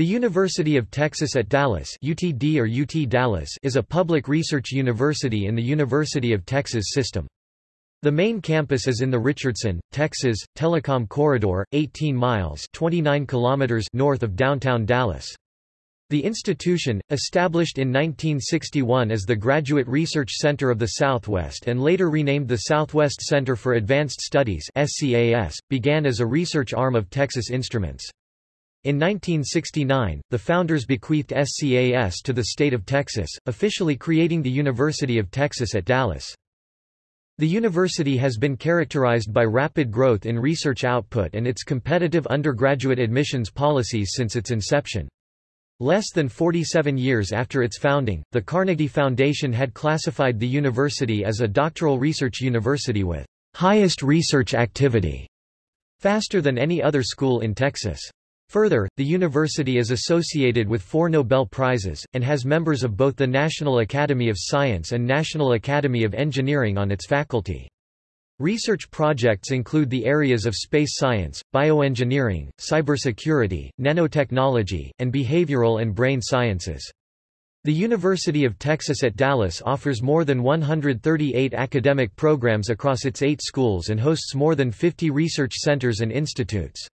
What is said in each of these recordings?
The University of Texas at Dallas UTD or UT Dallas is a public research university in the University of Texas system. The main campus is in the Richardson, Texas, Telecom Corridor, 18 miles 29 kilometers north of downtown Dallas. The institution, established in 1961 as the Graduate Research Center of the Southwest and later renamed the Southwest Center for Advanced Studies SCAS, began as a research arm of Texas Instruments. In 1969, the founders bequeathed SCAS to the state of Texas, officially creating the University of Texas at Dallas. The university has been characterized by rapid growth in research output and its competitive undergraduate admissions policies since its inception. Less than 47 years after its founding, the Carnegie Foundation had classified the university as a doctoral research university with highest research activity, faster than any other school in Texas. Further, the university is associated with four Nobel Prizes, and has members of both the National Academy of Science and National Academy of Engineering on its faculty. Research projects include the areas of space science, bioengineering, cybersecurity, nanotechnology, and behavioral and brain sciences. The University of Texas at Dallas offers more than 138 academic programs across its eight schools and hosts more than 50 research centers and institutes.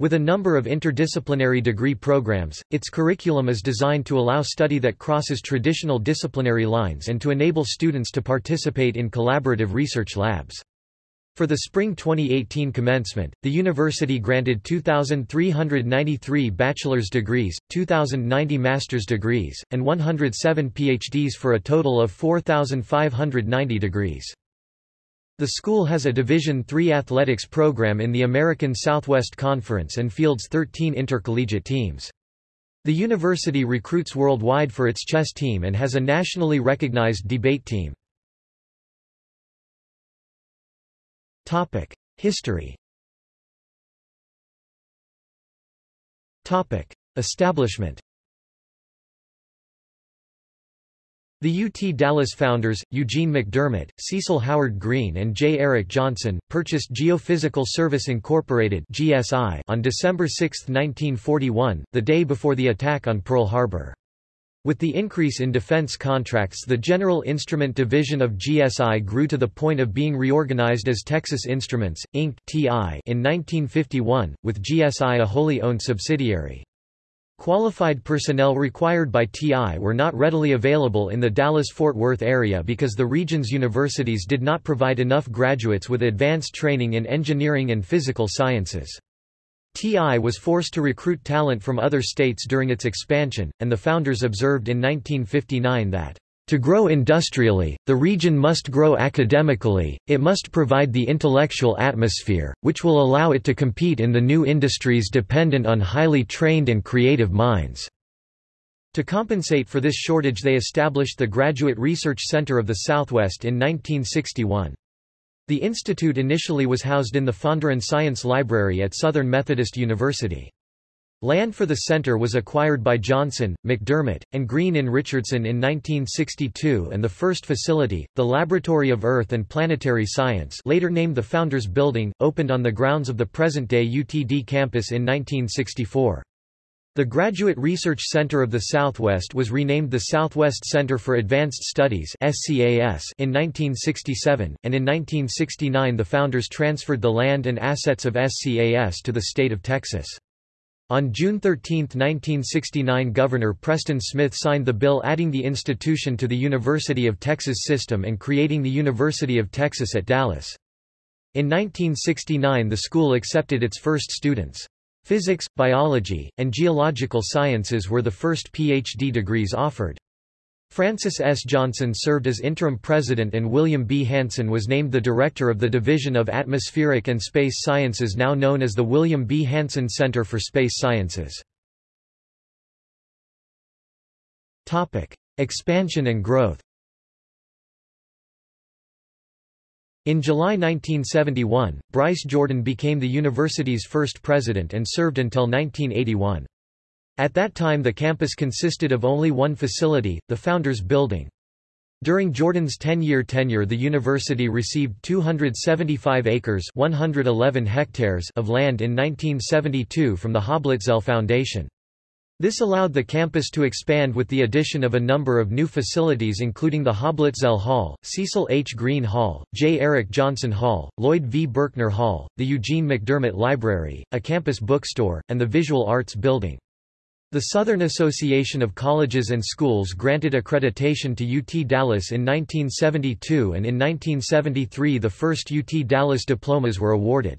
With a number of interdisciplinary degree programs, its curriculum is designed to allow study that crosses traditional disciplinary lines and to enable students to participate in collaborative research labs. For the spring 2018 commencement, the university granted 2,393 bachelor's degrees, 2,090 master's degrees, and 107 PhDs for a total of 4,590 degrees. The school has a Division III athletics program in the American Southwest Conference and fields 13 intercollegiate teams. The university recruits worldwide for its chess team and has a nationally recognized debate team. History Establishment The UT Dallas founders, Eugene McDermott, Cecil Howard Green and J. Eric Johnson, purchased Geophysical Service Incorporated (GSI) on December 6, 1941, the day before the attack on Pearl Harbor. With the increase in defense contracts the General Instrument Division of GSI grew to the point of being reorganized as Texas Instruments, Inc. in 1951, with GSI a wholly owned subsidiary. Qualified personnel required by TI were not readily available in the Dallas-Fort Worth area because the region's universities did not provide enough graduates with advanced training in engineering and physical sciences. TI was forced to recruit talent from other states during its expansion, and the founders observed in 1959 that to grow industrially, the region must grow academically, it must provide the intellectual atmosphere, which will allow it to compete in the new industries dependent on highly trained and creative minds. To compensate for this shortage they established the Graduate Research Center of the Southwest in 1961. The institute initially was housed in the Fondren Science Library at Southern Methodist University. Land for the center was acquired by Johnson, McDermott, and Green in Richardson in 1962 and the first facility, the Laboratory of Earth and Planetary Science later named the Founders Building, opened on the grounds of the present-day UTD campus in 1964. The Graduate Research Center of the Southwest was renamed the Southwest Center for Advanced Studies in 1967, and in 1969 the founders transferred the land and assets of SCAS to the state of Texas. On June 13, 1969 Governor Preston Smith signed the bill adding the institution to the University of Texas system and creating the University of Texas at Dallas. In 1969 the school accepted its first students. Physics, biology, and geological sciences were the first PhD degrees offered. Francis S. Johnson served as interim president and William B. Hanson was named the director of the Division of Atmospheric and Space Sciences now known as the William B. Hanson Center for Space Sciences. Expansion and growth In July 1971, Bryce Jordan became the university's first president and served until 1981. At that time the campus consisted of only one facility, the Founders Building. During Jordan's 10-year tenure the university received 275 acres 111 hectares of land in 1972 from the Hoblitzell Foundation. This allowed the campus to expand with the addition of a number of new facilities including the Hoblitzell Hall, Cecil H. Green Hall, J. Eric Johnson Hall, Lloyd V. Berkner Hall, the Eugene McDermott Library, a campus bookstore, and the Visual Arts Building. The Southern Association of Colleges and Schools granted accreditation to UT Dallas in 1972 and in 1973 the first UT Dallas diplomas were awarded.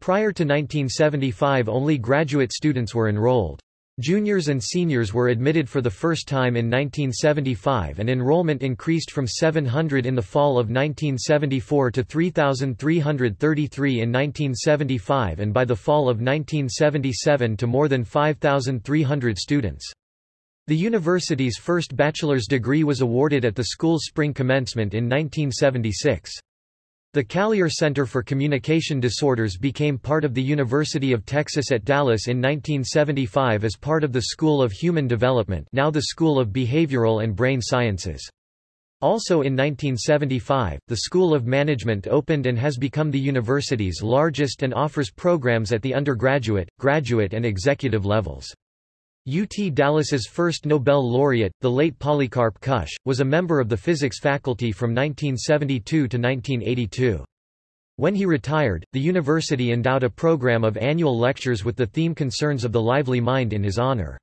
Prior to 1975 only graduate students were enrolled. Juniors and seniors were admitted for the first time in 1975 and enrollment increased from 700 in the fall of 1974 to 3,333 in 1975 and by the fall of 1977 to more than 5,300 students. The university's first bachelor's degree was awarded at the school's spring commencement in 1976. The Callier Center for Communication Disorders became part of the University of Texas at Dallas in 1975 as part of the School of Human Development now the School of Behavioral and Brain Sciences. Also in 1975, the School of Management opened and has become the university's largest and offers programs at the undergraduate, graduate and executive levels. UT Dallas's first Nobel laureate, the late Polycarp Kusch, was a member of the physics faculty from 1972 to 1982. When he retired, the university endowed a program of annual lectures with the theme Concerns of the Lively Mind in his honor.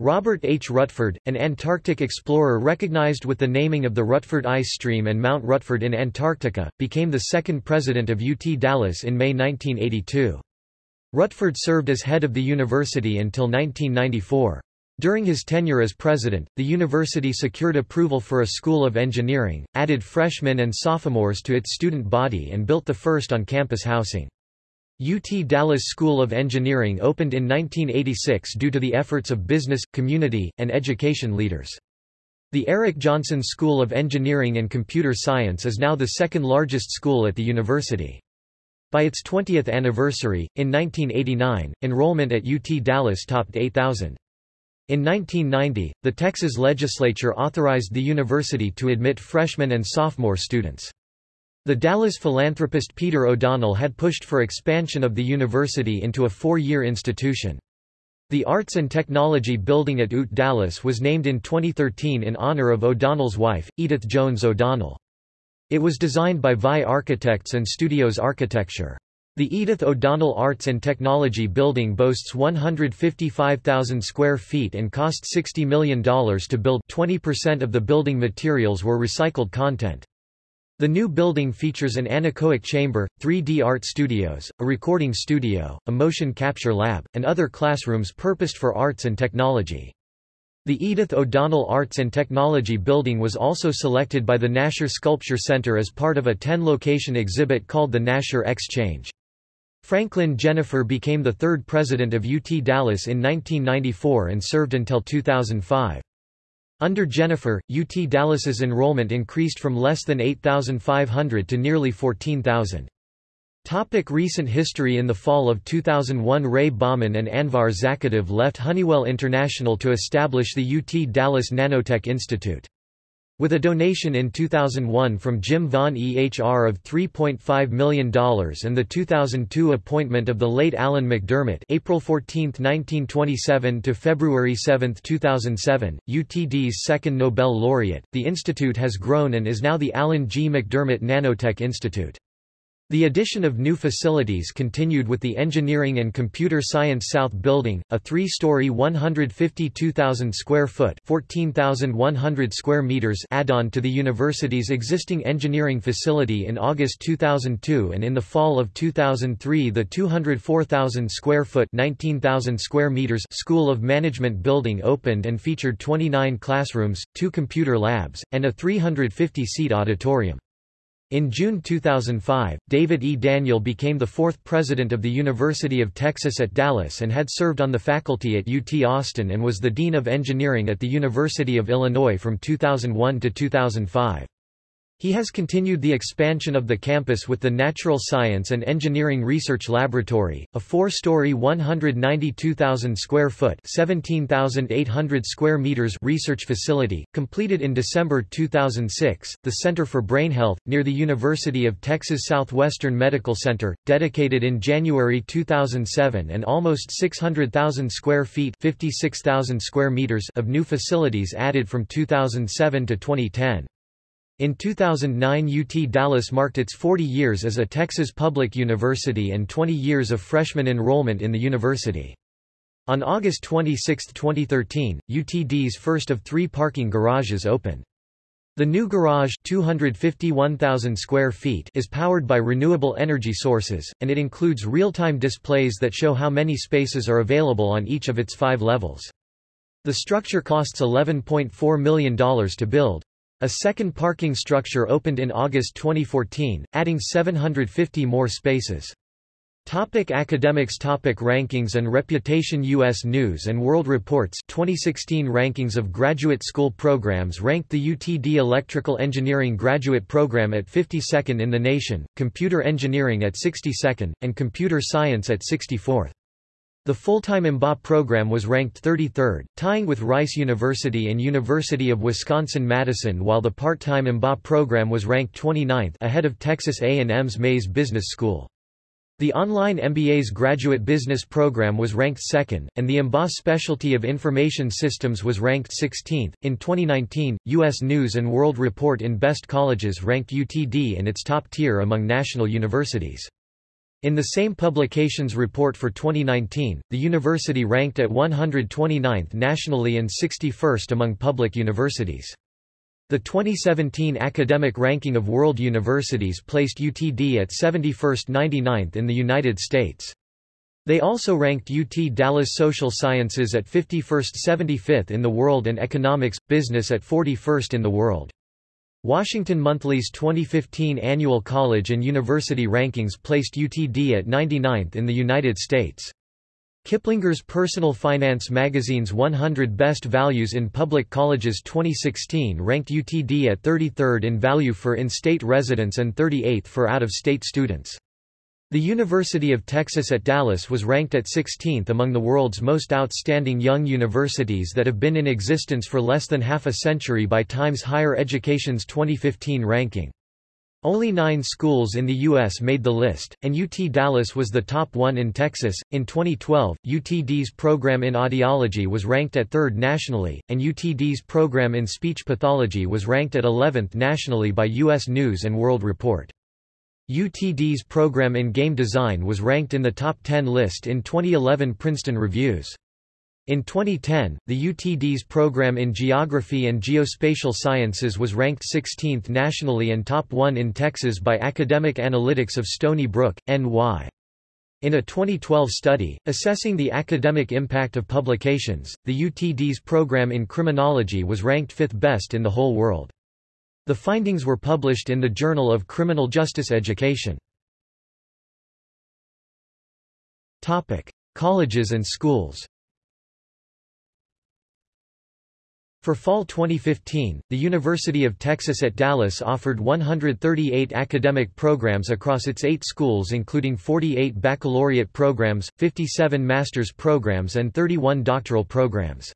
Robert H. Rutford, an Antarctic explorer recognized with the naming of the Rutford Ice Stream and Mount Rutford in Antarctica, became the second president of UT Dallas in May 1982. Rutford served as head of the university until 1994. During his tenure as president, the university secured approval for a school of engineering, added freshmen and sophomores to its student body and built the first on-campus housing. UT Dallas School of Engineering opened in 1986 due to the efforts of business, community, and education leaders. The Eric Johnson School of Engineering and Computer Science is now the second largest school at the university. By its 20th anniversary, in 1989, enrollment at UT Dallas topped 8,000. In 1990, the Texas legislature authorized the university to admit freshman and sophomore students. The Dallas philanthropist Peter O'Donnell had pushed for expansion of the university into a four-year institution. The Arts and Technology Building at UT Dallas was named in 2013 in honor of O'Donnell's wife, Edith Jones O'Donnell. It was designed by VI Architects and Studios Architecture. The Edith O'Donnell Arts and Technology Building boasts 155,000 square feet and cost $60 million to build 20% of the building materials were recycled content. The new building features an anechoic chamber, 3D art studios, a recording studio, a motion capture lab, and other classrooms purposed for arts and technology. The Edith O'Donnell Arts and Technology Building was also selected by the Nasher Sculpture Center as part of a 10-location exhibit called the Nasher Exchange. Franklyn Jenifer became the third president of UT Dallas in 1994 and served until 2005. Under Jenifer, UT Dallas's enrollment increased from less than 8,500 to nearly 14,000. Topic recent history In the fall of 2001 Ray Baughman and Anvar Zakhidov left Honeywell International to establish the UT Dallas Nanotech Institute. With a donation in 2001 from Jim Von Ehr of $3.5 million and the 2002 appointment of the late Alan MacDiarmid April 14, 1927 to February 7, 2007, UTD's second Nobel laureate, the institute has grown and is now the Alan G. MacDiarmid Nanotech Institute. The addition of new facilities continued with the Engineering and Computer Science South Building, a three-story 152,000 square foot (14,100 square meters) add-on to the university's existing engineering facility in August 2002 and in the fall of 2003 the 204,000 square foot (19,000 square meters) School of Management building opened and featured 29 classrooms, two computer labs, and a 350-seat auditorium. In June 2005, David E. Daniel became the fourth president of the University of Texas at Dallas and had served on the faculty at UT Austin and was the Dean of Engineering at the University of Illinois from 2001 to 2005. He has continued the expansion of the campus with the Natural Science and Engineering Research Laboratory, a four-story 192,000 square foot 17,800 square meters research facility, completed in December 2006, the Center for Brain Health, near the University of Texas Southwestern Medical Center, dedicated in January 2007 and almost 600,000 square feet 56,000 square meters of new facilities added from 2007 to 2010. In 2009 UT Dallas marked its 40 years as a Texas public university and 20 years of freshman enrollment in the university. On August 26, 2013, UTD's first of three parking garages opened. The new garage 251,000 square feet is powered by renewable energy sources, and it includes real-time displays that show how many spaces are available on each of its five levels. The structure costs $11.4 million to build. A second parking structure opened in August 2014, adding 750 more spaces. Topic academics Topic Rankings and reputation U.S. News & World Reports 2016 rankings of graduate school programs ranked the UTD Electrical Engineering graduate program at 52nd in the nation, Computer Engineering at 62nd, and Computer Science at 64th. The full-time MBA program was ranked 33rd, tying with Rice University and University of Wisconsin-Madison while the part-time MBA program was ranked 29th ahead of Texas A&M's Mays Business School. The online MBA's graduate business program was ranked second, and the MBA specialty of information systems was ranked 16th. In 2019, U.S. News and World Report in Best Colleges ranked UTD in its top tier among national universities. In the same publication's report for 2019, the university ranked at 129th nationally and 61st among public universities. The 2017 academic ranking of world universities placed UTD at 71st 99th in the United States. They also ranked UT Dallas Social Sciences at 51st 75th in the world and Economics, Business at 41st in the world. Washington Monthly's 2015 annual college and university rankings placed UTD at 99th in the United States. Kiplinger's Personal Finance magazine's 100 Best Values in Public Colleges 2016 ranked UTD at 33rd in value for in-state residents and 38th for out-of-state students. The University of Texas at Dallas was ranked at 16th among the world's most outstanding young universities that have been in existence for less than half a century by Times Higher Education's 2015 ranking. Only nine schools in the U.S. made the list, and UT Dallas was the top one in Texas. In 2012, UTD's program in audiology was ranked at third nationally, and UTD's program in speech pathology was ranked at 11th nationally by U.S. News & World Report. UTD's program in game design was ranked in the top 10 list in 2011 Princeton Reviews. In 2010, the UTD's program in Geography and Geospatial Sciences was ranked 16th nationally and top 1 in Texas by Academic Analytics of Stony Brook, NY. In a 2012 study, assessing the academic impact of publications, the UTD's program in criminology was ranked fifth best in the whole world. The findings were published in the Journal of Criminal Justice Education. Colleges and schools For fall 2015, the University of Texas at Dallas offered 138 academic programs across its eight schools including 48 baccalaureate programs, 57 master's programs and 31 doctoral programs.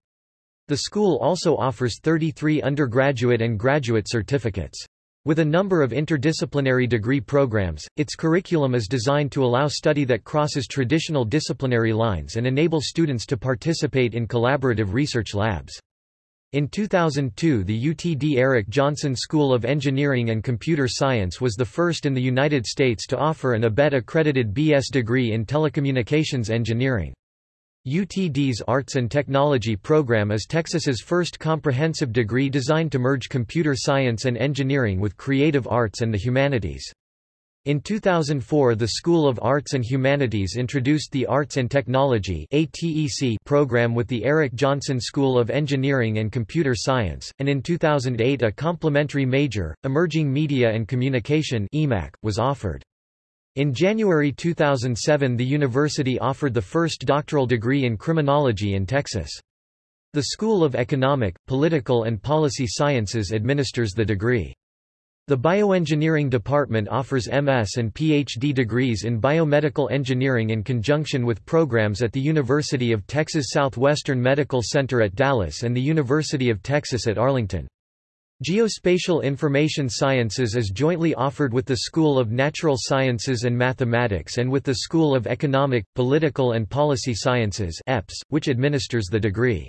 The school also offers 33 undergraduate and graduate certificates. With a number of interdisciplinary degree programs, its curriculum is designed to allow study that crosses traditional disciplinary lines and enable students to participate in collaborative research labs. In 2002 the UTD Eric Johnson School of Engineering and Computer Science was the first in the United States to offer an ABET-accredited BS degree in telecommunications engineering. UTD's Arts and Technology program is Texas's first comprehensive degree designed to merge computer science and engineering with creative arts and the humanities. In 2004 the School of Arts and Humanities introduced the Arts and Technology program with the Eric Johnson School of Engineering and Computer Science, and in 2008 a complementary major, Emerging Media and Communication was offered. In January 2007 the university offered the first doctoral degree in criminology in Texas. The School of Economic, Political and Policy Sciences administers the degree. The Bioengineering Department offers MS and PhD degrees in biomedical engineering in conjunction with programs at the University of Texas Southwestern Medical Center at Dallas and the University of Texas at Arlington. Geospatial Information Sciences is jointly offered with the School of Natural Sciences and Mathematics and with the School of Economic, Political and Policy Sciences EPS, which administers the degree.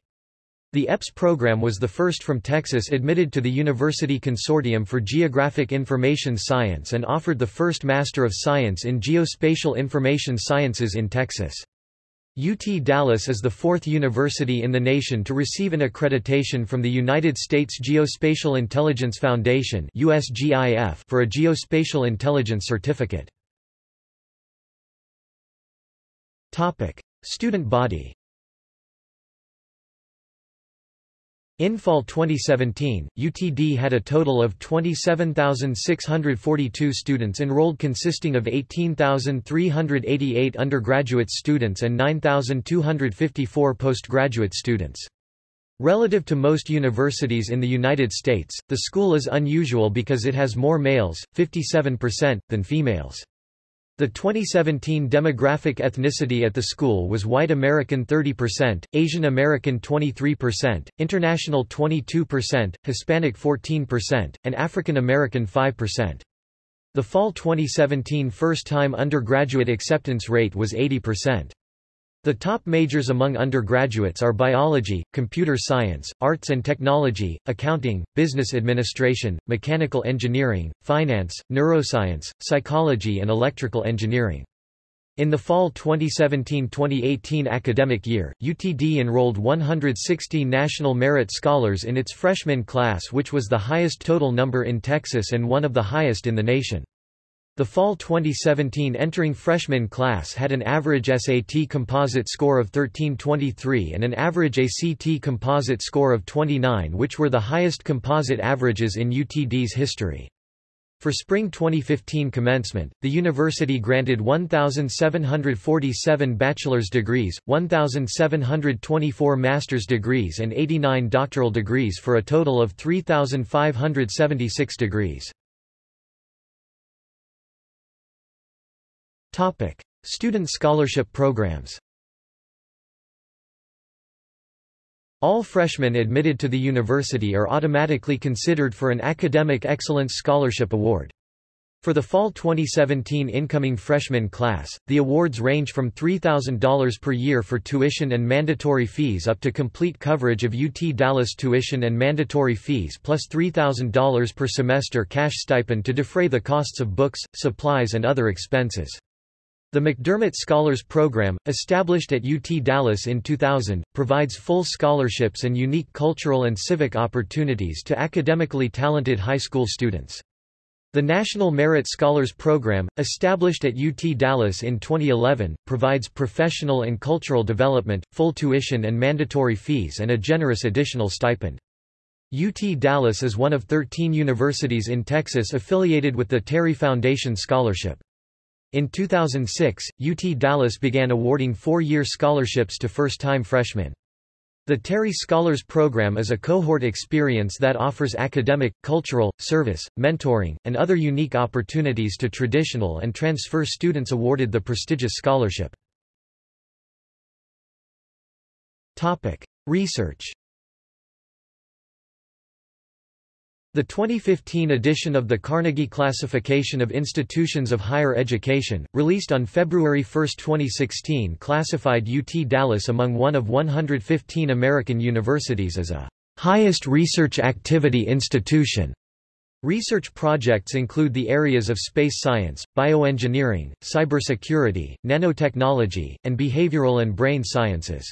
The EPS program was the first from Texas admitted to the University Consortium for Geographic Information Science and offered the first Master of Science in Geospatial Information Sciences in Texas. UT Dallas is the fourth university in the nation to receive an accreditation from the United States Geospatial Intelligence Foundation for a geospatial intelligence certificate. Student body In fall 2017, UTD had a total of 27,642 students enrolled consisting of 18,388 undergraduate students and 9,254 postgraduate students. Relative to most universities in the United States, the school is unusual because it has more males, 57%, than females. The 2017 demographic ethnicity at the school was White American 30%, Asian American 23%, International 22%, Hispanic 14%, and African American 5%. The fall 2017 first-time undergraduate acceptance rate was 80%. The top majors among undergraduates are biology, computer science, arts and technology, accounting, business administration, mechanical engineering, finance, neuroscience, psychology and electrical engineering. In the fall 2017-2018 academic year, UTD enrolled 160 National Merit Scholars in its freshman class which was the highest total number in Texas and one of the highest in the nation. The fall 2017 entering freshman class had an average SAT composite score of 1323 and an average ACT composite score of 29 which were the highest composite averages in UTD's history. For spring 2015 commencement, the university granted 1,747 bachelor's degrees, 1,724 master's degrees and 89 doctoral degrees for a total of 3,576 degrees. Topic: Student scholarship programs. All freshmen admitted to the university are automatically considered for an Academic Excellence Scholarship Award. For the fall 2017 incoming freshman class, the awards range from $3,000 per year for tuition and mandatory fees up to complete coverage of UT Dallas tuition and mandatory fees plus $3,000 per semester cash stipend to defray the costs of books, supplies and other expenses. The McDermott Scholars Program, established at UT Dallas in 2000, provides full scholarships and unique cultural and civic opportunities to academically talented high school students. The National Merit Scholars Program, established at UT Dallas in 2011, provides professional and cultural development, full tuition and mandatory fees and a generous additional stipend. UT Dallas is one of 13 universities in Texas affiliated with the Terry Foundation Scholarship. In 2006, UT Dallas began awarding four-year scholarships to first-time freshmen. The Terry Scholars Program is a cohort experience that offers academic, cultural, service, mentoring, and other unique opportunities to traditional and transfer students awarded the prestigious scholarship. Research The 2015 edition of the Carnegie Classification of Institutions of Higher Education, released on February 1, 2016 classified UT Dallas among one of 115 American universities as a highest research activity institution. Research projects include the areas of space science, bioengineering, cybersecurity, nanotechnology, and behavioral and brain sciences.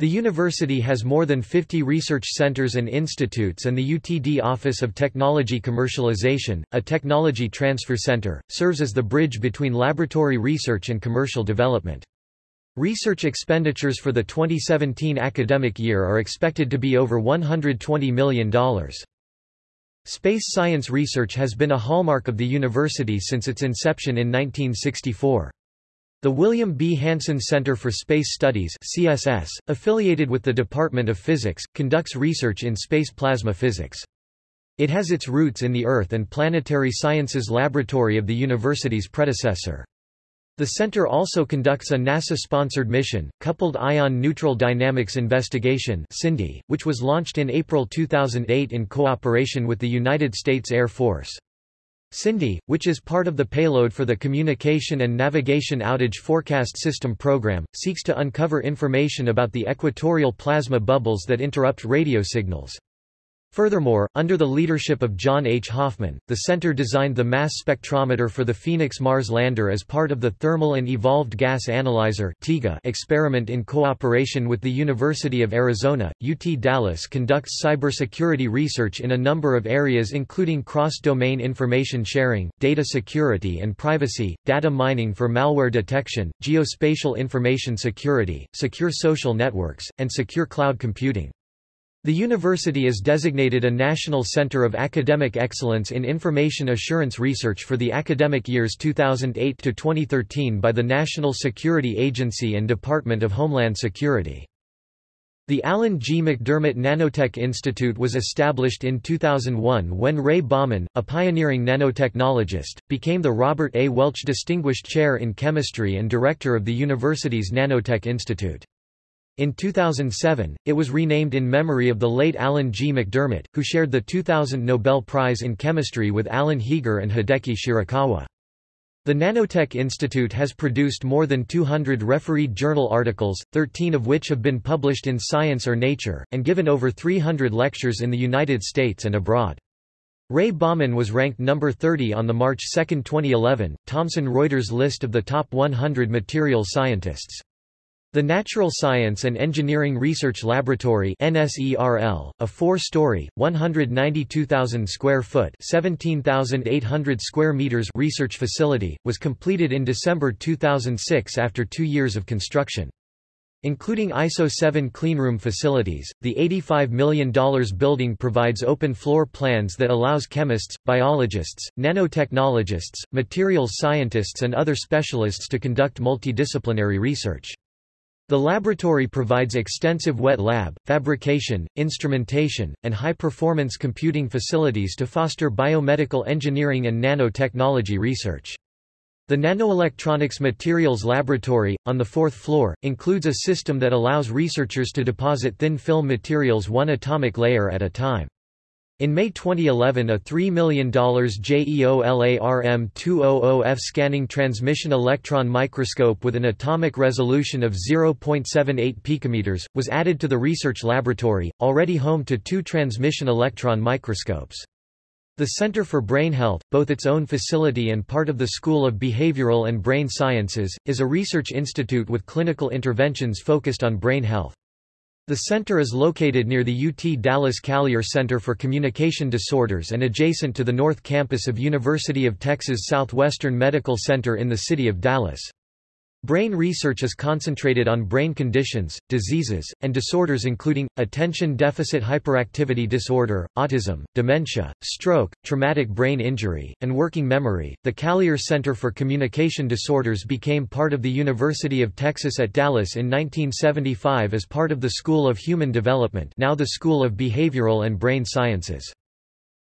The university has more than 50 research centers and institutes and the UTD Office of Technology Commercialization, a technology transfer center, serves as the bridge between laboratory research and commercial development. Research expenditures for the 2017 academic year are expected to be over $120 million. Space science research has been a hallmark of the university since its inception in 1964. The William B. Hanson Center for Space Studies CSS, affiliated with the Department of Physics, conducts research in space plasma physics. It has its roots in the Earth and Planetary Sciences Laboratory of the university's predecessor. The center also conducts a NASA-sponsored mission, Coupled Ion Neutral Dynamics Investigation which was launched in April 2008 in cooperation with the United States Air Force. CINDI, which is part of the payload for the Communication and Navigation Outage Forecast System program, seeks to uncover information about the equatorial plasma bubbles that interrupt radio signals. Furthermore, under the leadership of John H. Hoffman, the center designed the mass spectrometer for the Phoenix Mars lander as part of the Thermal and Evolved Gas Analyzer experiment in cooperation with the University of Arizona. UT Dallas conducts cybersecurity research in a number of areas including cross-domain information sharing, data security and privacy, data mining for malware detection, geospatial information security, secure social networks, and secure cloud computing. The university is designated a National Center of Academic Excellence in Information Assurance Research for the academic years 2008 to 2013 by the National Security Agency and Department of Homeland Security. The Alan G. MacDiarmid Nanotech Institute was established in 2001 when Ray Baughman, a pioneering nanotechnologist, became the Robert A. Welch Distinguished Chair in Chemistry and Director of the university's Nanotech Institute. In 2007, it was renamed in memory of the late Alan G. MacDiarmid, who shared the 2000 Nobel Prize in Chemistry with Alan Heeger and Hideki Shirakawa. The Nanotech Institute has produced more than 200 refereed journal articles, 13 of which have been published in Science or Nature, and given over 300 lectures in the United States and abroad. Ray Baughman was ranked number 30 on the March 2, 2011, Thomson Reuters list of the top 100 material scientists. The Natural Science and Engineering Research Laboratory NSERL, a four-story, 192,000 square foot (17,800 square meters) research facility, was completed in December 2006 after 2 years of construction. Including ISO 7 cleanroom facilities, the $85 million building provides open floor plans that allows chemists, biologists, nanotechnologists, materials scientists and other specialists to conduct multidisciplinary research. The laboratory provides extensive wet lab, fabrication, instrumentation, and high-performance computing facilities to foster biomedical engineering and nanotechnology research. The Nanoelectronics Materials Laboratory, on the fourth floor, includes a system that allows researchers to deposit thin film materials one atomic layer at a time. In May 2011 a $3 million JEOLARM200F scanning transmission electron microscope with an atomic resolution of 0.78 picometers, was added to the research laboratory, already home to two transmission electron microscopes. The Center for Brain Health, both its own facility and part of the School of Behavioral and Brain Sciences, is a research institute with clinical interventions focused on brain health. The center is located near the UT Dallas Callier Center for Communication Disorders and adjacent to the North Campus of University of Texas Southwestern Medical Center in the city of Dallas. Brain research is concentrated on brain conditions, diseases, and disorders including, attention deficit hyperactivity disorder, autism, dementia, stroke, traumatic brain injury, and working memory. The Callier Center for Communication Disorders became part of the University of Texas at Dallas in 1975 as part of the School of Human Development now the School of Behavioral and Brain Sciences.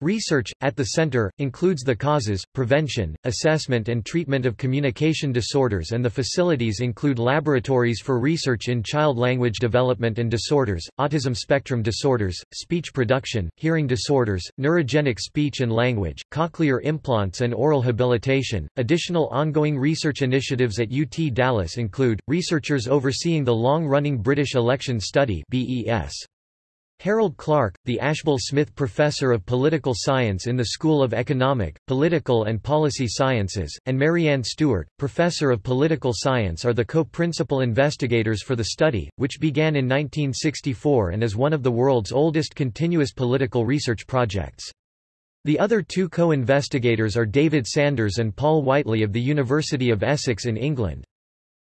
Research, at the center, includes the causes, prevention, assessment and treatment of communication disorders and the facilities include laboratories for research in child language development and disorders, autism spectrum disorders, speech production, hearing disorders, neurogenic speech and language, cochlear implants and oral habilitation. Additional ongoing research initiatives at UT Dallas include, researchers overseeing the long-running British Election Study BES. Harold Clarke, the Ashbel Smith Professor of Political Science in the School of Economic, Political and Policy Sciences, and Marianne Stewart, Professor of Political Science are the co-principal investigators for the study, which began in 1964 and is one of the world's oldest continuous political research projects. The other two co-investigators are David Sanders and Paul Whiteley of the University of Essex in England.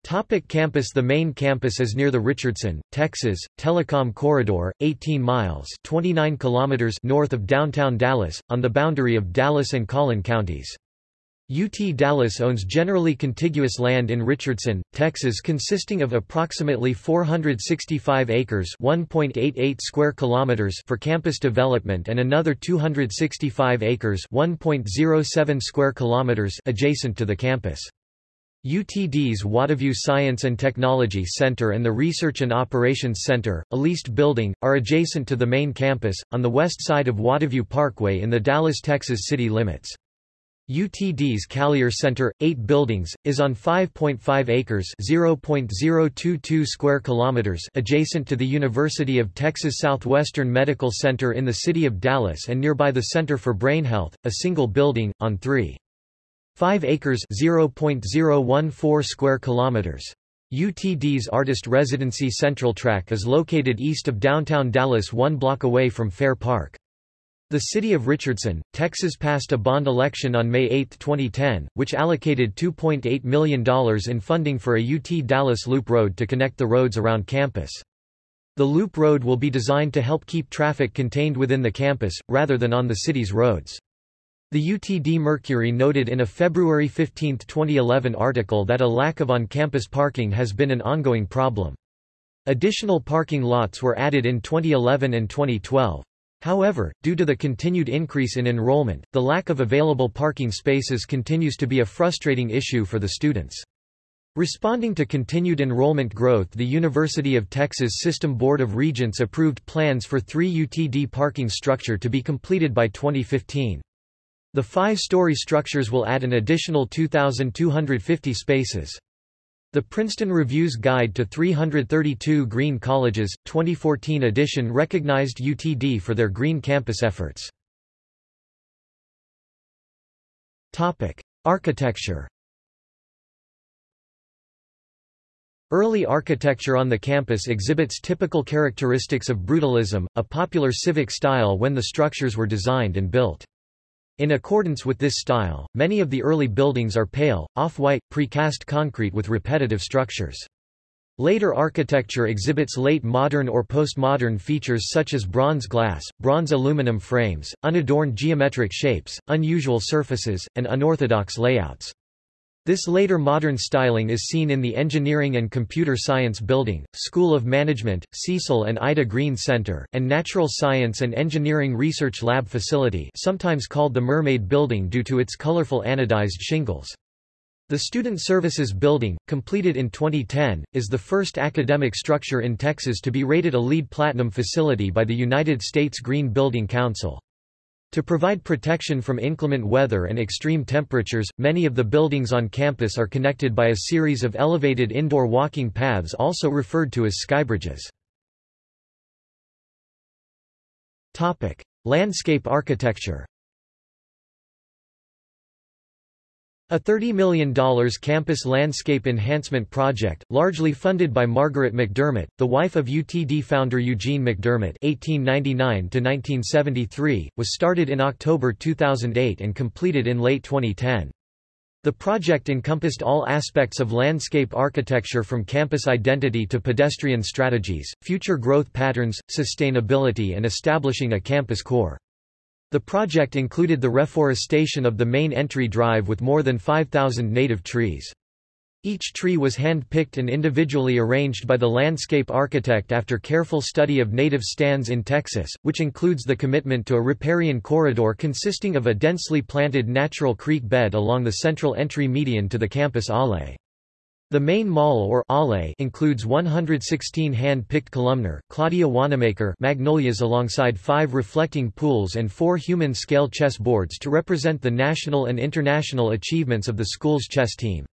Topic campus The main campus is near the Richardson, Texas, Telecom Corridor, 18 miles 29 kilometers north of downtown Dallas, on the boundary of Dallas and Collin counties. UT Dallas owns generally contiguous land in Richardson, Texas consisting of approximately 465 acres (1.88 square kilometers) for campus development and another 265 acres (1.07 square kilometers) adjacent to the campus. UTD's Waterview Science and Technology Center and the Research and Operations Center, a leased building, are adjacent to the main campus, on the west side of Waterview Parkway in the Dallas, Texas city limits. UTD's Callier Center, 8 buildings, is on 5.5 acres (0.022 square kilometers) adjacent to the University of Texas Southwestern Medical Center in the city of Dallas and nearby the Center for Brain Health, a single building, on 3.5 acres (0.014 square kilometers). UTD's Artist Residency Central Track is located east of downtown Dallas one block away from Fair Park. The city of Richardson, Texas passed a bond election on May 8, 2010, which allocated $2.8 million in funding for a UT Dallas Loop Road to connect the roads around campus. The Loop Road will be designed to help keep traffic contained within the campus, rather than on the city's roads. The UTD Mercury noted in a February 15, 2011 article that a lack of on-campus parking has been an ongoing problem. Additional parking lots were added in 2011 and 2012. However, due to the continued increase in enrollment, the lack of available parking spaces continues to be a frustrating issue for the students. Responding to continued enrollment growth the University of Texas System Board of Regents approved plans for three UTD parking structure to be completed by 2015. The five-story structures will add an additional 2,250 spaces. The Princeton Review's Guide to 332 Green Colleges, 2014 edition recognized UTD for their green campus efforts. Architecture Early architecture on the campus exhibits typical characteristics of brutalism, a popular civic style when the structures were designed and built. In accordance with this style, many of the early buildings are pale, off-white, precast concrete with repetitive structures. Later architecture exhibits late modern or postmodern features such as bronze glass, bronze aluminum frames, unadorned geometric shapes, unusual surfaces, and unorthodox layouts. This later modern styling is seen in the Engineering and Computer Science Building, School of Management, Cecil and Ida Green Center, and Natural Science and Engineering Research Lab Facility sometimes called the Mermaid Building due to its colorful anodized shingles. The Student Services Building, completed in 2010, is the first academic structure in Texas to be rated a LEED Platinum facility by the United States Green Building Council. To provide protection from inclement weather and extreme temperatures, many of the buildings on campus are connected by a series of elevated indoor walking paths also referred to as skybridges. Landscape architecture A $30 million campus landscape enhancement project, largely funded by Margaret McDermott, the wife of UTD founder Eugene McDermott (1899–1973), was started in October 2008 and completed in late 2010. The project encompassed all aspects of landscape architecture from campus identity to pedestrian strategies, future growth patterns, sustainability and establishing a campus core. The project included the reforestation of the main entry drive with more than 5,000 native trees. Each tree was hand-picked and individually arranged by the landscape architect after careful study of native stands in Texas, which includes the commitment to a riparian corridor consisting of a densely planted natural creek bed along the central entry median to the campus alley. The main mall or alley includes 116 hand-picked columnar, Claudia Wannamaker magnolias alongside five reflecting pools and four human-scale chess boards to represent the national and international achievements of the school's chess team.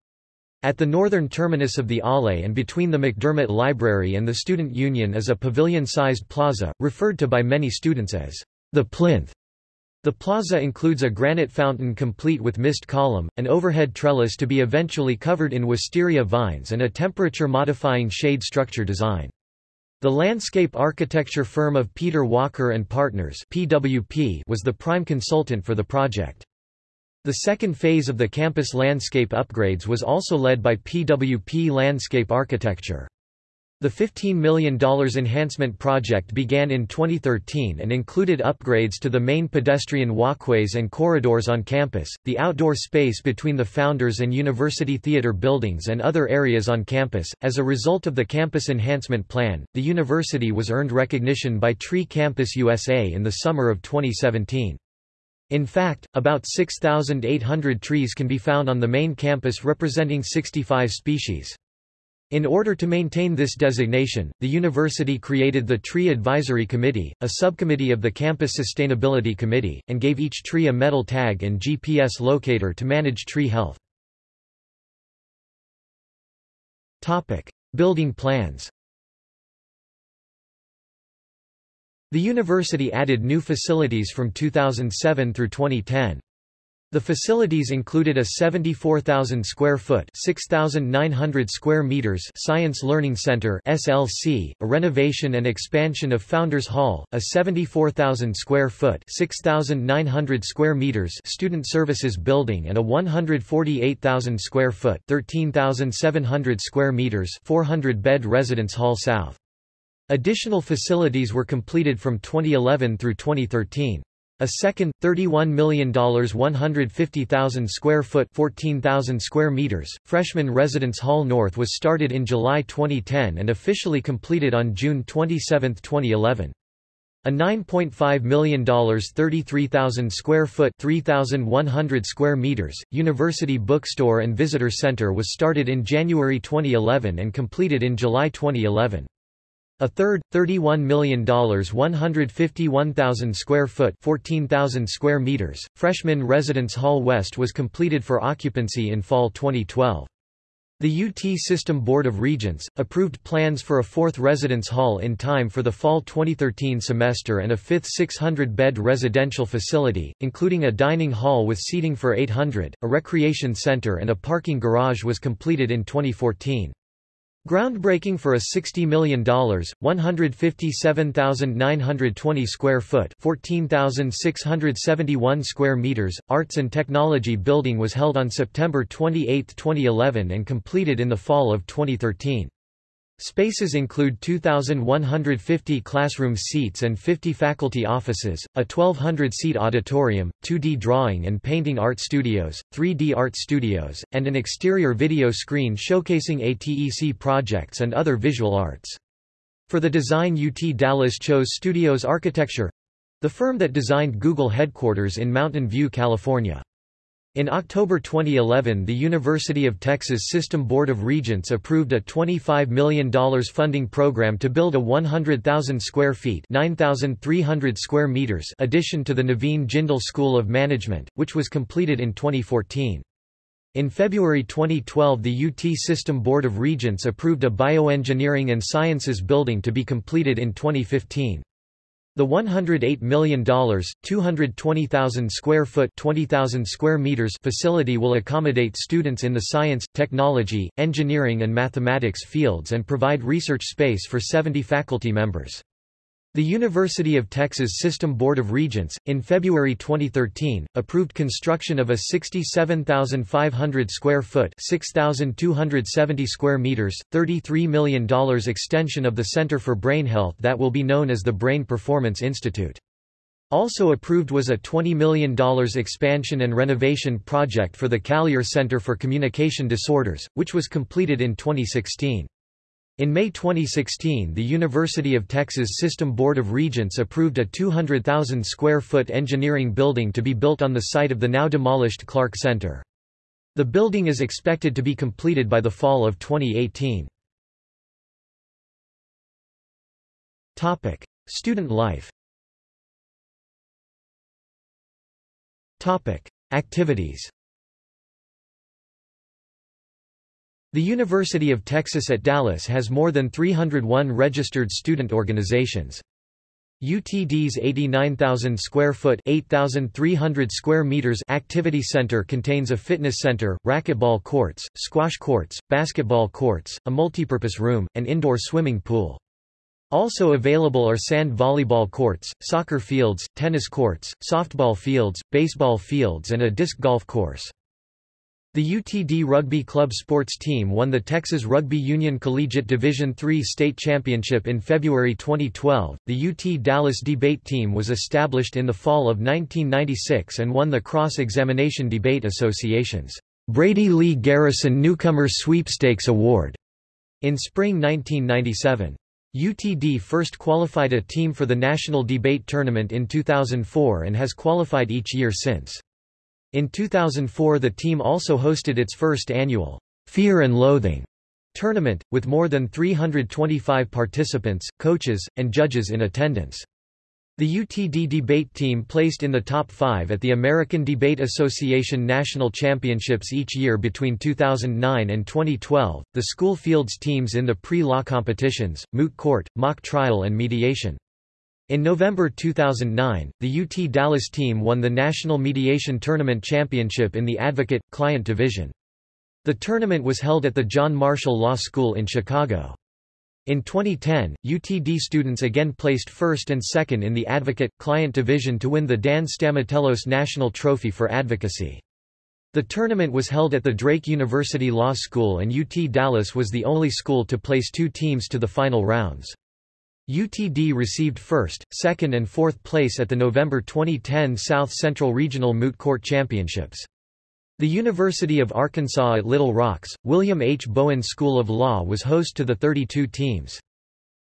At the northern terminus of the alley and between the McDermott Library and the Student Union is a pavilion-sized plaza, referred to by many students as the plinth. The plaza includes a granite fountain complete with mist column, an overhead trellis to be eventually covered in wisteria vines and a temperature-modifying shade structure design. The landscape architecture firm of Peter Walker and Partners (PWP) was the prime consultant for the project. The second phase of the campus landscape upgrades was also led by PWP Landscape Architecture. The $15 million enhancement project began in 2013 and included upgrades to the main pedestrian walkways and corridors on campus, the outdoor space between the Founders and University Theater buildings and other areas on campus. As a result of the campus enhancement plan, the university was earned recognition by Tree Campus USA in the summer of 2017. In fact, about 6,800 trees can be found on the main campus representing 65 species. In order to maintain this designation, the university created the Tree Advisory Committee, a subcommittee of the Campus Sustainability Committee, and gave each tree a metal tag and GPS locator to manage tree health. Building plans The university added new facilities from 2007 through 2010. The facilities included a 74,000 square foot (6,900 square meters) Science Learning Center (SLC), a renovation and expansion of Founders Hall, a 74,000 square foot (6,900 square meters) Student Services Building and a 148,000 square foot (13,700 square meters) 400-bed Residence Hall South. Additional facilities were completed from 2011 through 2013. A second, $31 million 150,000 square foot 14,000 square meters, Freshman Residence Hall North was started in July 2010 and officially completed on June 27, 2011. A $9.5 million 33,000 square foot 3,100 square meters, University Bookstore and Visitor Center was started in January 2011 and completed in July 2011. A third, $31 million 151,000 square foot 14,000 square meters, Freshman Residence Hall West was completed for occupancy in fall 2012. The UT System Board of Regents, approved plans for a fourth residence hall in time for the fall 2013 semester and a fifth 600-bed residential facility, including a dining hall with seating for 800, a recreation center and a parking garage was completed in 2014. Groundbreaking for a $60 million, 157,920 square foot 14,671 square meters, Arts and Technology Building was held on September 28, 2011 and completed in the fall of 2013. Spaces include 2,150 classroom seats and 50 faculty offices, a 1,200-seat auditorium, 2D drawing and painting art studios, 3D art studios, and an exterior video screen showcasing ATEC projects and other visual arts. For the design UT Dallas chose Studios Architecture—the firm that designed Google headquarters in Mountain View, California. In October 2011 the University of Texas System Board of Regents approved a $25 million funding program to build a 100,000 square feet 9,300 square meters addition to the Naveen Jindal School of Management, which was completed in 2014. In February 2012 the UT System Board of Regents approved a Bioengineering and Sciences building to be completed in 2015. The $108 million, 220,000 square foot 20,000 square meters facility will accommodate students in the science, technology, engineering and mathematics fields and provide research space for 70 faculty members. The University of Texas System Board of Regents, in February 2013, approved construction of a 67,500 square foot 6,270 square meters, $33 million extension of the Center for Brain Health that will be known as the Brain Performance Institute. Also approved was a $20 million expansion and renovation project for the Callier Center for Communication Disorders, which was completed in 2016. In May 2016 the University of Texas System Board of Regents approved a 200,000 square foot engineering building to be built on the site of the now demolished Clark Center. The building is expected to be completed by the fall of 2018. Topic: Student life. Topic: Activities. The University of Texas at Dallas has more than 301 registered student organizations. UTD's 89,000 square foot 8,300 square meters activity center contains a fitness center, racquetball courts, squash courts, basketball courts, a multipurpose room, and indoor swimming pool. Also available are sand volleyball courts, soccer fields, tennis courts, softball fields, baseball fields and a disc golf course. The UTD Rugby Club sports team won the Texas Rugby Union Collegiate Division III state championship in February 2012. The UT Dallas debate team was established in the fall of 1996 and won the Cross Examination Debate Association's Brady Lee Garrison Newcomer Sweepstakes Award in spring 1997. UTD first qualified a team for the National Debate Tournament in 2004 and has qualified each year since. In 2004 the team also hosted its first annual Fear and Loathing tournament, with more than 325 participants, coaches, and judges in attendance. The UTD debate team placed in the top five at the American Debate Association National Championships each year between 2009 and 2012. The school fields teams in the pre-law competitions, moot court, mock trial and mediation. In November 2009, the UT Dallas team won the National Mediation Tournament Championship in the Advocate-Client division. The tournament was held at the John Marshall Law School in Chicago. In 2010, UTD students again placed first and second in the Advocate-Client division to win the Dan Stamatelos National Trophy for Advocacy. The tournament was held at the Drake University Law School and UT Dallas was the only school to place two teams to the final rounds. UTD received first, second and fourth place at the November 2010 South Central Regional Moot Court Championships. The University of Arkansas at Little Rocks, William H. Bowen School of Law was host to the 32 teams.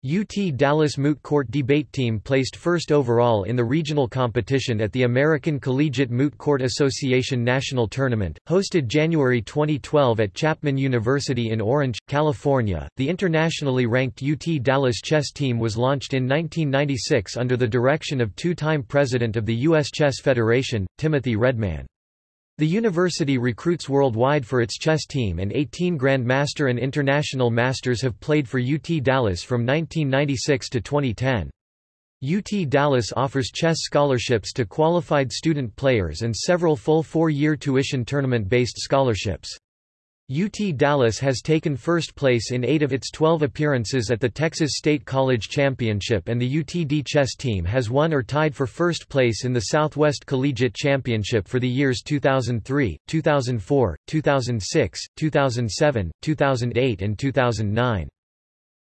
UT Dallas Moot Court Debate Team placed first overall in the regional competition at the American Collegiate Moot Court Association National Tournament, hosted January 2012 at Chapman University in Orange, California. The internationally ranked UT Dallas chess team was launched in 1996 under the direction of two-time president of the U.S. Chess Federation, Timothy Redman. The university recruits worldwide for its chess team and 18 Grandmaster and International Masters have played for UT Dallas from 1996 to 2010. UT Dallas offers chess scholarships to qualified student players and several full four-year tuition tournament-based scholarships. UT Dallas has taken first place in eight of its 12 appearances at the Texas State College Championship and the UTD chess team has won or tied for first place in the Southwest Collegiate Championship for the years 2003, 2004, 2006, 2007, 2008 and 2009.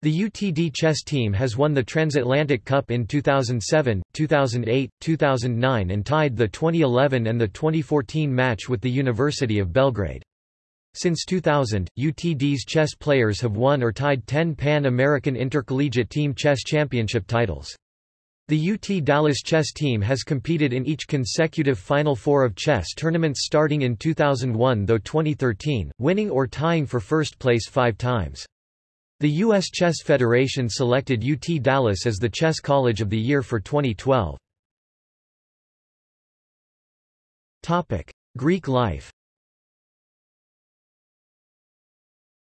The UTD chess team has won the Transatlantic Cup in 2007, 2008, 2009 and tied the 2011 and the 2014 match with the University of Belgrade. Since 2000, UTD's chess players have won or tied 10 Pan-American Intercollegiate Team Chess Championship titles. The UT Dallas chess team has competed in each consecutive Final Four of chess tournaments starting in 2001 though 2013, winning or tying for first place five times. The U.S. Chess Federation selected UT Dallas as the Chess College of the Year for 2012. Greek life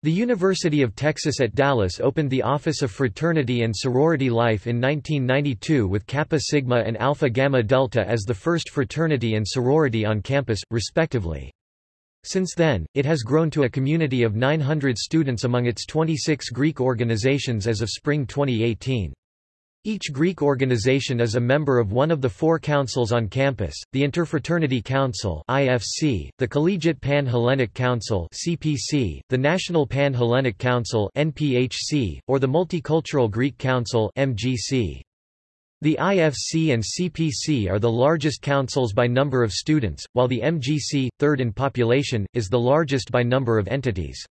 The University of Texas at Dallas opened the Office of Fraternity and Sorority Life in 1992 with Kappa Sigma and Alpha Gamma Delta as the first fraternity and sorority on campus, respectively. Since then, it has grown to a community of 900 students among its 26 Greek organizations as of spring 2018. Each Greek organization is a member of one of the four councils on campus, the Interfraternity Council IFC, the Collegiate Pan-Hellenic Council CPC, the National Pan-Hellenic Council NPHC, or the Multicultural Greek Council MGC. The IFC and CPC are the largest councils by number of students, while the MGC, third in population, is the largest by number of entities.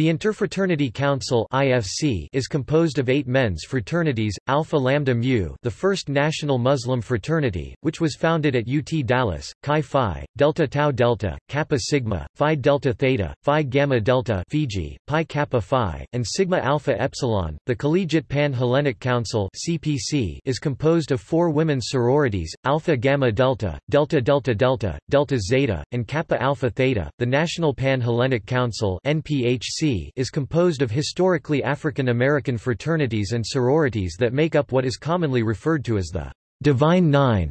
The Interfraternity Council (IFC) is composed of eight men's fraternities: Alpha Lambda Mu, the first national Muslim fraternity, which was founded at UT Dallas; Chi Phi, Delta Tau Delta, Kappa Sigma, Phi Delta Theta, Phi Gamma Delta (Fiji), Pi Kappa Phi, and Sigma Alpha Epsilon. The Collegiate Pan-Hellenic Council (CPC) is composed of four women's sororities: Alpha Gamma Delta, Delta Delta Delta, Delta Zeta, and Kappa Alpha Theta. The National Pan-Hellenic Council (NPHC) is composed of historically African American fraternities and sororities that make up what is commonly referred to as the Divine Nine.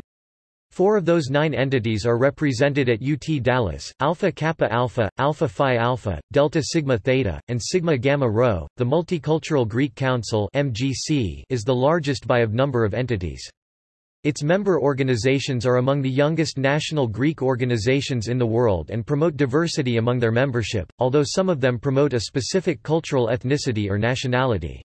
Four of those nine entities are represented at UT Dallas, Alpha Kappa Alpha, Alpha Phi Alpha, Delta Sigma Theta, and Sigma Gamma Rho. The Multicultural Greek Council (MGC) is the largest by of number of entities. Its member organizations are among the youngest national Greek organizations in the world and promote diversity among their membership, although some of them promote a specific cultural ethnicity or nationality.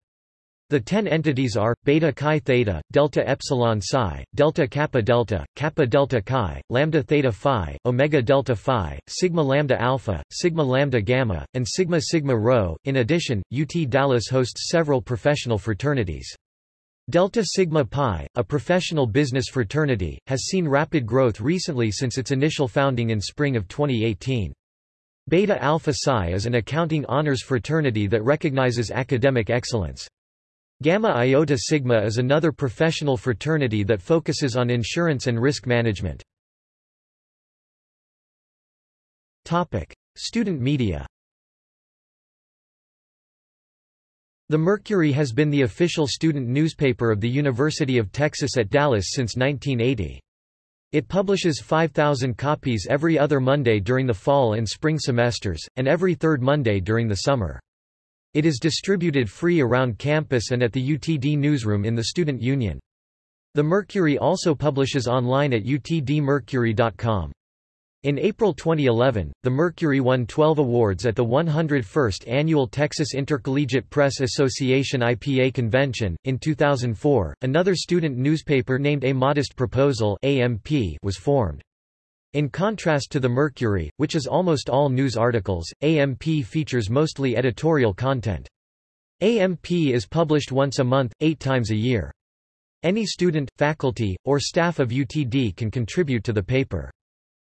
The ten entities are, Beta Chi Theta, Delta Epsilon Psi, Delta Kappa Delta, Kappa Delta Chi, Lambda Theta Phi, Omega Delta Phi, Sigma Lambda Alpha, Sigma Lambda Gamma, and Sigma Sigma Rho. In addition, UT Dallas hosts several professional fraternities. Delta Sigma Pi, a professional business fraternity, has seen rapid growth recently since its initial founding in spring of 2018. Beta Alpha Psi is an accounting honors fraternity that recognizes academic excellence. Gamma Iota Sigma is another professional fraternity that focuses on insurance and risk management. Topic: Student media The Mercury has been the official student newspaper of the University of Texas at Dallas since 1980. It publishes 5,000 copies every other Monday during the fall and spring semesters, and every third Monday during the summer. It is distributed free around campus and at the UTD newsroom in the Student Union. The Mercury also publishes online at utdmercury.com. In April 2011, the Mercury won 12 awards at the 101st Annual Texas Intercollegiate Press Association IPA Convention. In 2004, another student newspaper named A Modest Proposal (AMP) was formed. In contrast to the Mercury, which is almost all news articles, AMP features mostly editorial content. AMP is published once a month, eight times a year. Any student, faculty, or staff of UTD can contribute to the paper.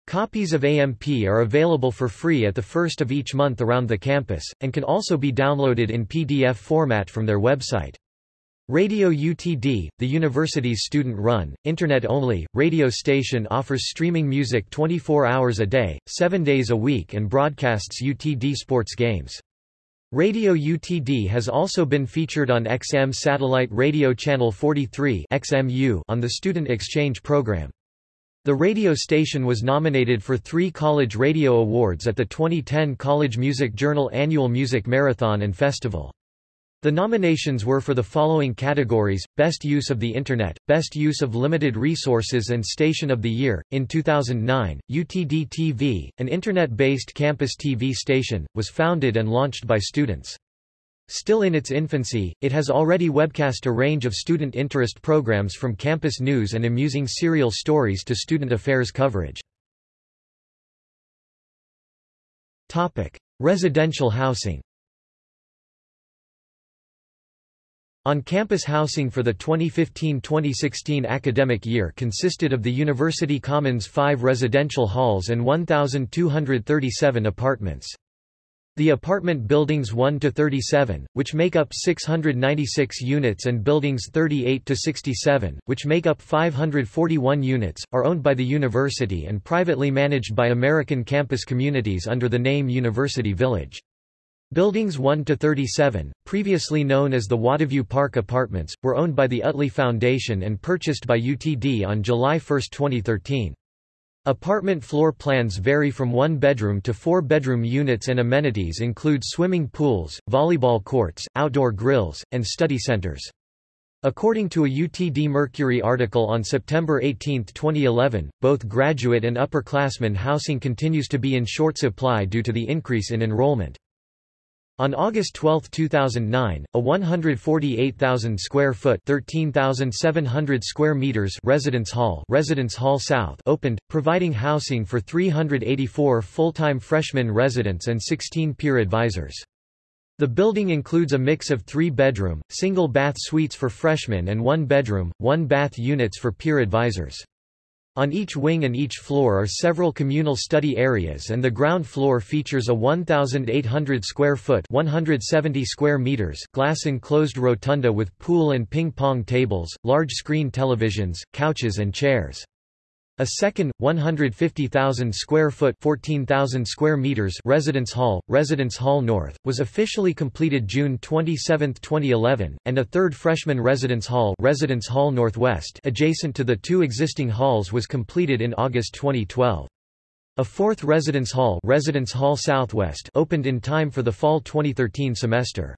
Copies of AMP are available for free at the first of each month around the campus, and can also be downloaded in PDF format from their website. Radio UTD, the university's student-run, Internet-only, radio station offers streaming music 24 hours a day, 7 days a week and broadcasts UTD sports games. Radio UTD has also been featured on XM Satellite Radio Channel 43 XMU on the Student Exchange program. The radio station was nominated for three College Radio Awards at the 2010 College Music Journal Annual Music Marathon and Festival. The nominations were for the following categories, Best Use of the Internet, Best Use of Limited Resources and Station of the Year. In 2009, UTD TV, an Internet-based campus TV station, was founded and launched by students. Still in its infancy, it has already webcast a range of student interest programs from campus news and amusing serial stories to student affairs coverage. Topic: Residential housing. On-campus housing for the 2015-2016 academic year consisted of the University Commons 5 residential halls and 1,237 apartments. The apartment buildings 1 to 37, which make up 696 units and buildings 38 to 67, which make up 541 units, are owned by the university and privately managed by American campus communities under the name University Village. Buildings 1 to 37, previously known as the Waterview Park Apartments, were owned by the Utley Foundation and purchased by UTD on July 1, 2013. Apartment floor plans vary from one-bedroom to four-bedroom units and amenities include swimming pools, volleyball courts, outdoor grills, and study centers. According to a UTD Mercury article on September 18, 2011, both graduate and upperclassmen housing continues to be in short supply due to the increase in enrollment. On August 12, 2009, a 148,000 square foot (13,700 square meters) residence hall, Residence Hall South, opened, providing housing for 384 full-time freshman residents and 16 peer advisors. The building includes a mix of three-bedroom, single-bath suites for freshmen and one-bedroom, one-bath units for peer advisors. On each wing and each floor are several communal study areas and the ground floor features a 1,800 square foot 170 square meters glass enclosed rotunda with pool and ping-pong tables, large screen televisions, couches and chairs. A second, 150,000 square foot 14,000 square meters residence hall, Residence Hall North, was officially completed June 27, 2011, and a third freshman residence hall, residence hall Northwest adjacent to the two existing halls was completed in August 2012. A fourth residence hall, residence hall Southwest opened in time for the fall 2013 semester.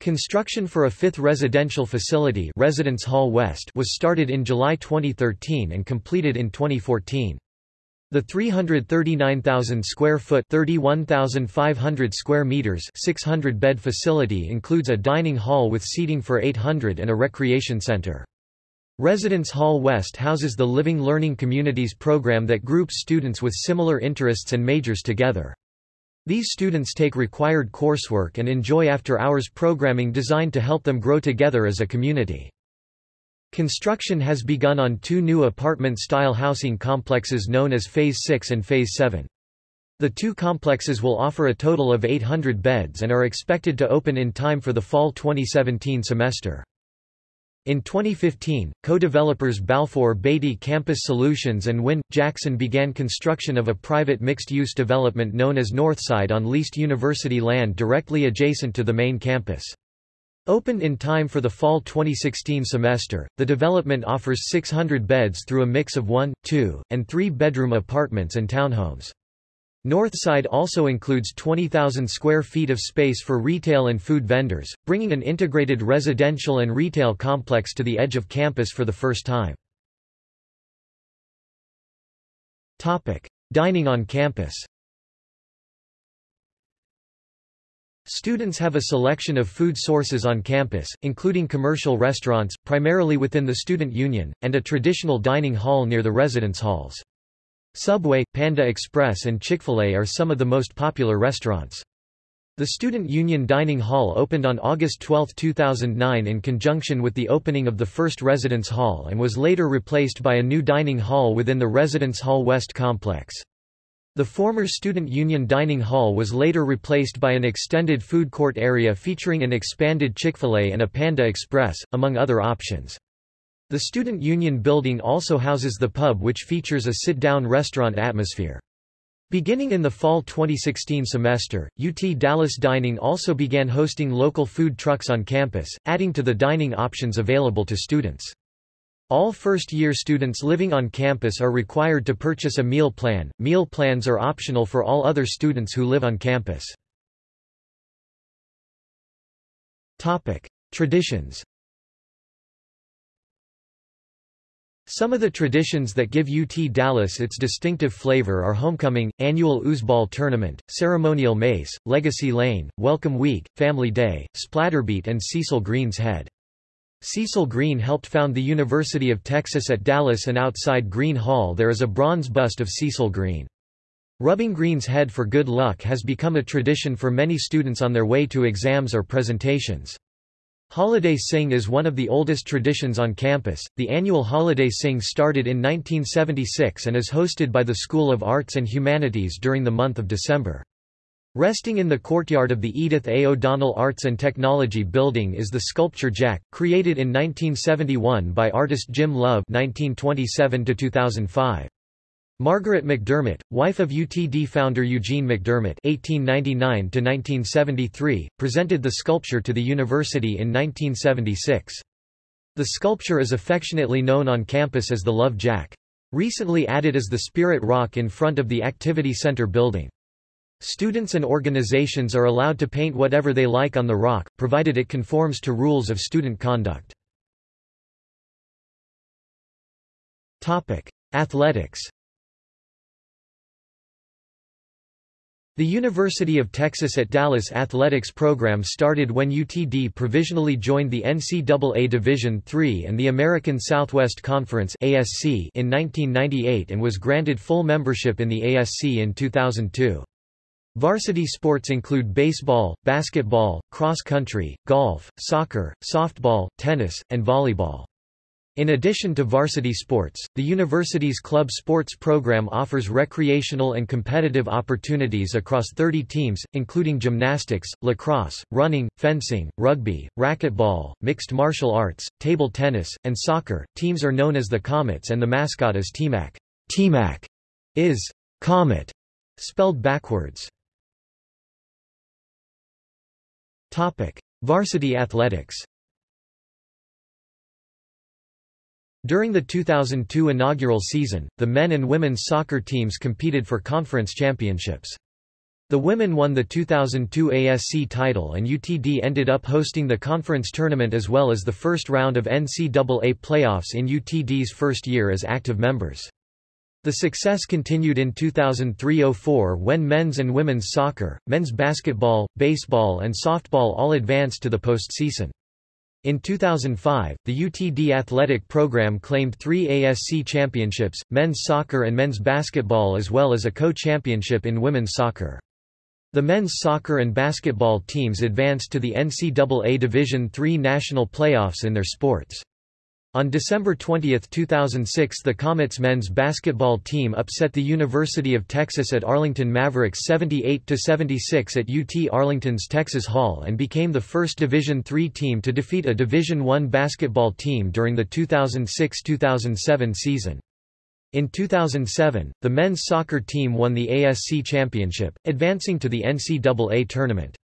Construction for a fifth residential facility Residence Hall West was started in July 2013 and completed in 2014. The 339,000 square foot 31,500 square meters 600 bed facility includes a dining hall with seating for 800 and a recreation center. Residence Hall West houses the Living Learning Communities program that groups students with similar interests and majors together. These students take required coursework and enjoy after-hours programming designed to help them grow together as a community. Construction has begun on two new apartment-style housing complexes known as Phase 6 and Phase 7. The two complexes will offer a total of 800 beds and are expected to open in time for the fall 2017 semester. In 2015, co-developers Balfour Beatty Campus Solutions and Wynne Jackson began construction of a private mixed-use development known as Northside on leased university land directly adjacent to the main campus. Opened in time for the fall 2016 semester, the development offers 600 beds through a mix of one, two, and three-bedroom apartments and townhomes. Northside also includes 20,000 square feet of space for retail and food vendors, bringing an integrated residential and retail complex to the edge of campus for the first time. Topic. Dining on campus Students have a selection of food sources on campus, including commercial restaurants, primarily within the student union, and a traditional dining hall near the residence halls. Subway, Panda Express and Chick-fil-A are some of the most popular restaurants. The Student Union Dining Hall opened on August 12, 2009 in conjunction with the opening of the first residence hall and was later replaced by a new dining hall within the Residence Hall West complex. The former Student Union Dining Hall was later replaced by an extended food court area featuring an expanded Chick-fil-A and a Panda Express, among other options. The Student Union building also houses the pub which features a sit-down restaurant atmosphere. Beginning in the fall 2016 semester, UT Dallas Dining also began hosting local food trucks on campus, adding to the dining options available to students. All first-year students living on campus are required to purchase a meal plan. Meal plans are optional for all other students who live on campus. Topic: Traditions. Some of the traditions that give UT Dallas its distinctive flavor are homecoming, annual oozeball tournament, ceremonial mace, legacy lane, welcome week, family day, splatterbeat and Cecil Green's head. Cecil Green helped found the University of Texas at Dallas and outside Green Hall there is a bronze bust of Cecil Green. Rubbing Green's head for good luck has become a tradition for many students on their way to exams or presentations. Holiday Sing is one of the oldest traditions on campus. The annual Holiday Sing started in 1976 and is hosted by the School of Arts and Humanities during the month of December. Resting in the courtyard of the Edith A. O'Donnell Arts and Technology Building is the sculpture Jack, created in 1971 by artist Jim Love 1927 Margaret McDermott, wife of UTD founder Eugene McDermott (1899–1973), presented the sculpture to the university in 1976. The sculpture is affectionately known on campus as the Love Jack. Recently added as the Spirit Rock in front of the Activity Center building. Students and organizations are allowed to paint whatever they like on the rock, provided it conforms to rules of student conduct. Athletics The University of Texas at Dallas athletics program started when UTD provisionally joined the NCAA Division III and the American Southwest Conference in 1998 and was granted full membership in the ASC in 2002. Varsity sports include baseball, basketball, cross-country, golf, soccer, softball, tennis, and volleyball. In addition to varsity sports, the university's club sports program offers recreational and competitive opportunities across 30 teams, including gymnastics, lacrosse, running, fencing, rugby, racquetball, mixed martial arts, table tennis, and soccer. Teams are known as the Comets and the mascot is Temoc. Temoc is Comet, spelled backwards. Topic: Varsity athletics. During the 2002 inaugural season, the men and women's soccer teams competed for conference championships. The women won the 2002 ASC title and UTD ended up hosting the conference tournament as well as the first round of NCAA playoffs in UTD's first year as active members. The success continued in 2003–04 when men's and women's soccer, men's basketball, baseball and softball all advanced to the postseason. In 2005, the UTD athletic program claimed three ASC championships, men's soccer and men's basketball as well as a co-championship in women's soccer. The men's soccer and basketball teams advanced to the NCAA Division III national playoffs in their sports. On December 20, 2006 the Comets men's basketball team upset the University of Texas at Arlington Mavericks 78–76 at UT Arlington's Texas Hall and became the first Division III team to defeat a Division I basketball team during the 2006–2007 season. In 2007, the men's soccer team won the ASC championship, advancing to the NCAA tournament.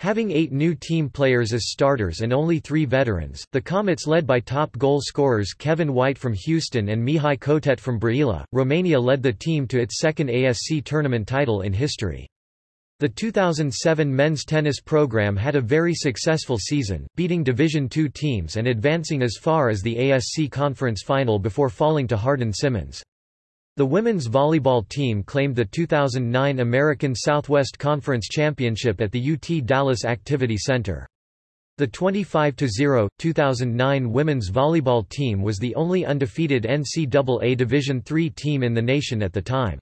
Having eight new team players as starters and only three veterans, the Comets led by top goal scorers Kevin White from Houston and Mihai Cotet from Brăila, Romania led the team to its second ASC tournament title in history. The 2007 men's tennis program had a very successful season, beating Division II teams and advancing as far as the ASC Conference Final before falling to Hardin-Simmons. The women's volleyball team claimed the 2009 American Southwest Conference Championship at the UT Dallas Activity Center. The 25-0, 2009 women's volleyball team was the only undefeated NCAA Division III team in the nation at the time.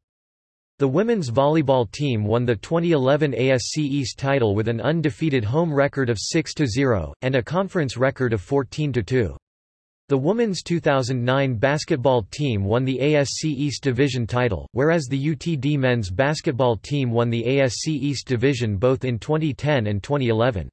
The women's volleyball team won the 2011 ASC East title with an undefeated home record of 6-0, and a conference record of 14-2. The women's 2009 basketball team won the ASC East Division title, whereas the UTD men's basketball team won the ASC East Division both in 2010 and 2011.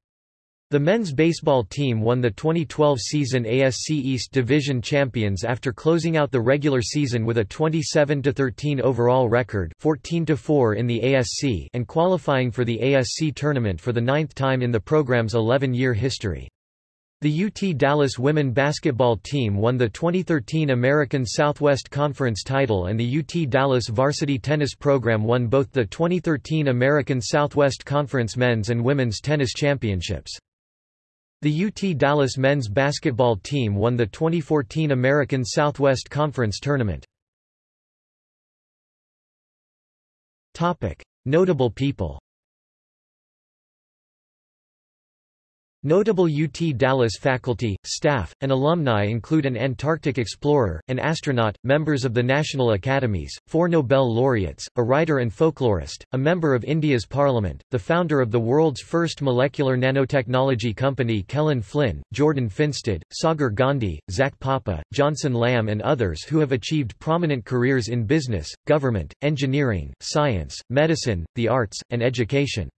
The men's baseball team won the 2012 season ASC East Division champions after closing out the regular season with a 27-13 overall record 14-4 in the ASC and qualifying for the ASC tournament for the ninth time in the program's 11-year history. The UT Dallas women basketball team won the 2013 American Southwest Conference title and the UT Dallas varsity tennis program won both the 2013 American Southwest Conference men's and women's tennis championships. The UT Dallas men's basketball team won the 2014 American Southwest Conference Tournament. Notable people Notable UT Dallas faculty, staff, and alumni include an Antarctic explorer, an astronaut, members of the National Academies, four Nobel laureates, a writer and folklorist, a member of India's parliament, the founder of the world's first molecular nanotechnology company Kellen Flynn, Jordan Finstad, Sagar Gandhi, Zach Papa, Johnson Lamb and others who have achieved prominent careers in business, government, engineering, science, medicine, the arts, and education.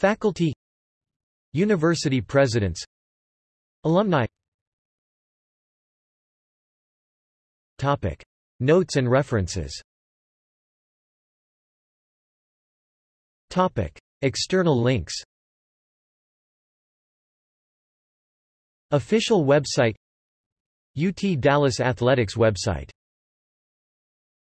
Faculty University presidents Alumni. Topic. Notes and references. Topic. External links. Official website. UT Dallas Athletics website